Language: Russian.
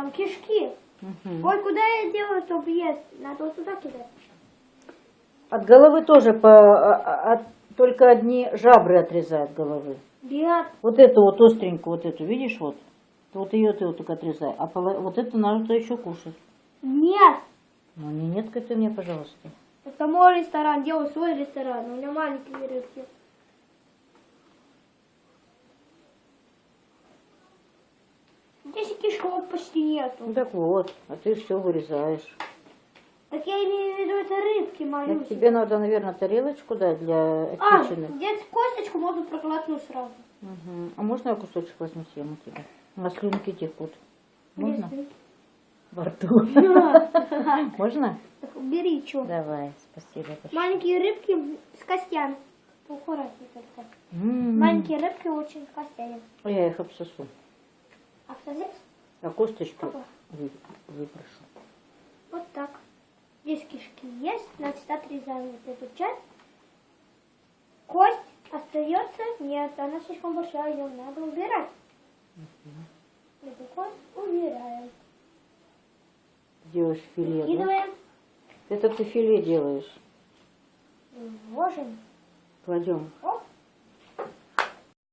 Там кишки. Мгм. Ой, куда я делаю топ есть? Надо вот туда кидать. От головы тоже по, а- а- от- только одни жабры отрезают головы. Бегат. Вот эту вот остренькую, вот эту, видишь, вот? Вот ее ты вот только отрезай. А поло- вот это надо еще кушать. Нет. Ну не нет, ты мне, пожалуйста. Это мой ресторан, делаю свой ресторан. У меня маленькие рыбки. Кишок почти нету. Ну так вот, а ты все вырезаешь. Так я имею в виду, это рыбки Так малюсенькие. тебе надо, наверное, тарелочку дать для А, отечины. здесь косточку можно проглотнуть сразу. Мгм. А можно я кусочек возьму съем у тебя? У нас слюнки текут. Можно? Если- Во рту. Можно? Так убери, что. Давай, спасибо. Маленькие рыбки с костями. Аккуратнее только. Маленькие рыбки очень с костями. А Я их обсосу. А А косточку выброшу. Вот так. Здесь кишки есть, значит отрезаем вот эту часть. Кость остается? Нет, она слишком большая, ее надо убирать. Эту кость убираем. Делаешь филе, да? Кидываем, Это ты филе делаешь. ложим. Кладем.